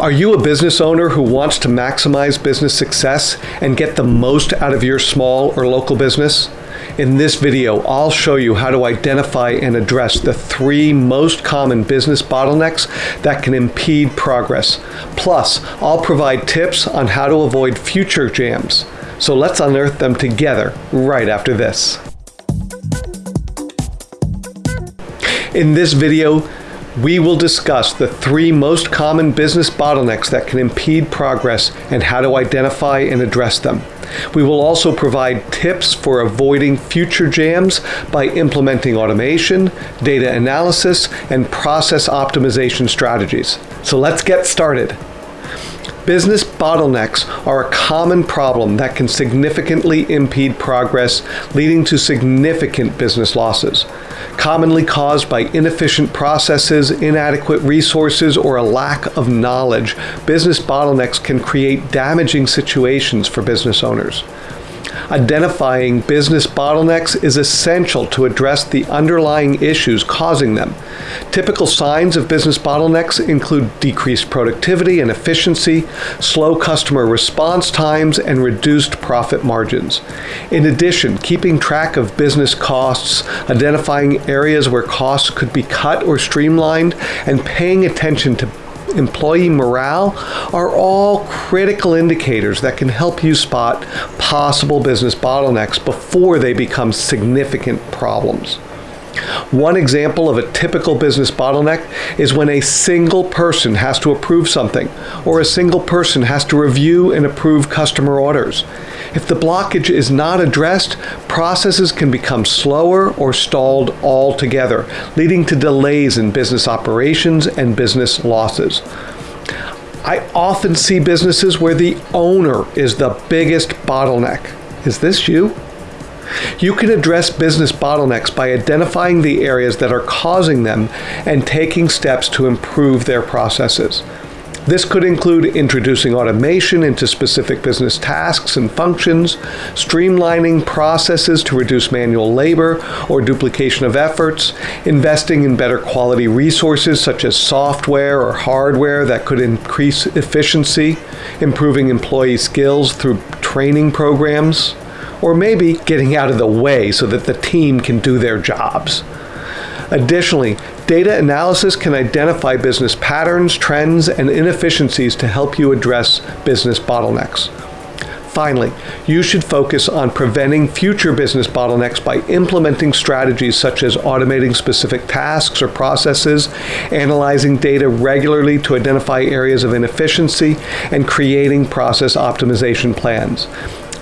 Are you a business owner who wants to maximize business success and get the most out of your small or local business? In this video, I'll show you how to identify and address the three most common business bottlenecks that can impede progress. Plus, I'll provide tips on how to avoid future jams. So let's unearth them together right after this. In this video, we will discuss the three most common business bottlenecks that can impede progress and how to identify and address them. We will also provide tips for avoiding future jams by implementing automation, data analysis, and process optimization strategies. So let's get started. Business bottlenecks are a common problem that can significantly impede progress, leading to significant business losses. Commonly caused by inefficient processes, inadequate resources, or a lack of knowledge, business bottlenecks can create damaging situations for business owners. Identifying business bottlenecks is essential to address the underlying issues causing them. Typical signs of business bottlenecks include decreased productivity and efficiency, slow customer response times, and reduced profit margins. In addition, keeping track of business costs, identifying areas where costs could be cut or streamlined, and paying attention to employee morale are all critical indicators that can help you spot possible business bottlenecks before they become significant problems. One example of a typical business bottleneck is when a single person has to approve something, or a single person has to review and approve customer orders. If the blockage is not addressed, processes can become slower or stalled altogether, leading to delays in business operations and business losses. I often see businesses where the owner is the biggest bottleneck. Is this you? You can address business bottlenecks by identifying the areas that are causing them and taking steps to improve their processes. This could include introducing automation into specific business tasks and functions, streamlining processes to reduce manual labor or duplication of efforts, investing in better quality resources such as software or hardware that could increase efficiency, improving employee skills through training programs, or maybe getting out of the way so that the team can do their jobs. Additionally, data analysis can identify business patterns, trends, and inefficiencies to help you address business bottlenecks. Finally, you should focus on preventing future business bottlenecks by implementing strategies such as automating specific tasks or processes, analyzing data regularly to identify areas of inefficiency, and creating process optimization plans.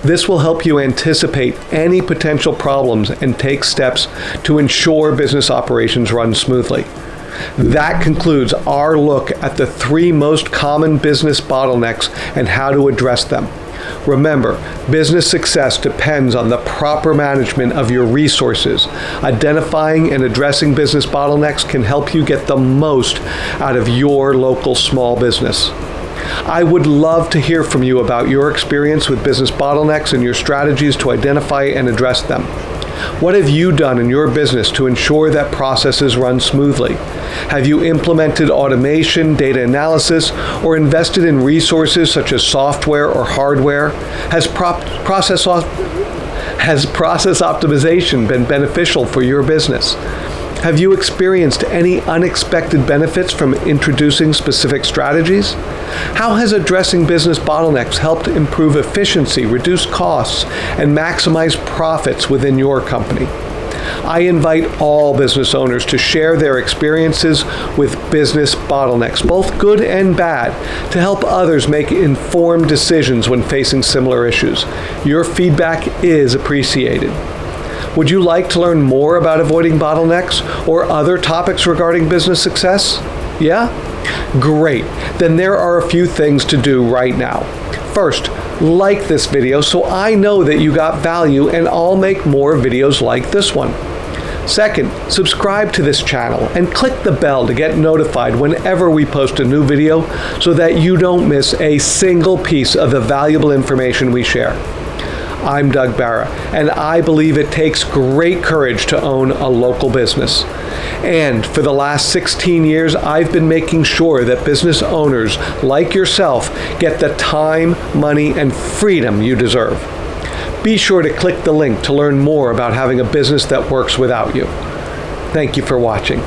This will help you anticipate any potential problems and take steps to ensure business operations run smoothly. That concludes our look at the three most common business bottlenecks and how to address them. Remember, business success depends on the proper management of your resources. Identifying and addressing business bottlenecks can help you get the most out of your local small business. I would love to hear from you about your experience with business bottlenecks and your strategies to identify and address them. What have you done in your business to ensure that processes run smoothly? Have you implemented automation, data analysis, or invested in resources such as software or hardware? Has pro- process has process optimization been beneficial for your business? Have you experienced any unexpected benefits from introducing specific strategies? How has addressing business bottlenecks helped improve efficiency, reduce costs, and maximize profits within your company? I invite all business owners to share their experiences with business bottlenecks, both good and bad, to help others make informed decisions when facing similar issues. Your feedback is appreciated. Would you like to learn more about avoiding bottlenecks or other topics regarding business success? Yeah? Great. Then there are a few things to do right now. First, like this video so I know that you got value and I'll make more videos like this one. Second, subscribe to this channel and click the bell to get notified whenever we post a new video so that you don't miss a single piece of the valuable information we share. I'm Doug Barra, and I believe it takes great courage to own a local business. And for the last 16 years, I've been making sure that business owners like yourself get the time, money, and freedom you deserve. Be sure to click the link to learn more about having a business that works without you. Thank you for watching.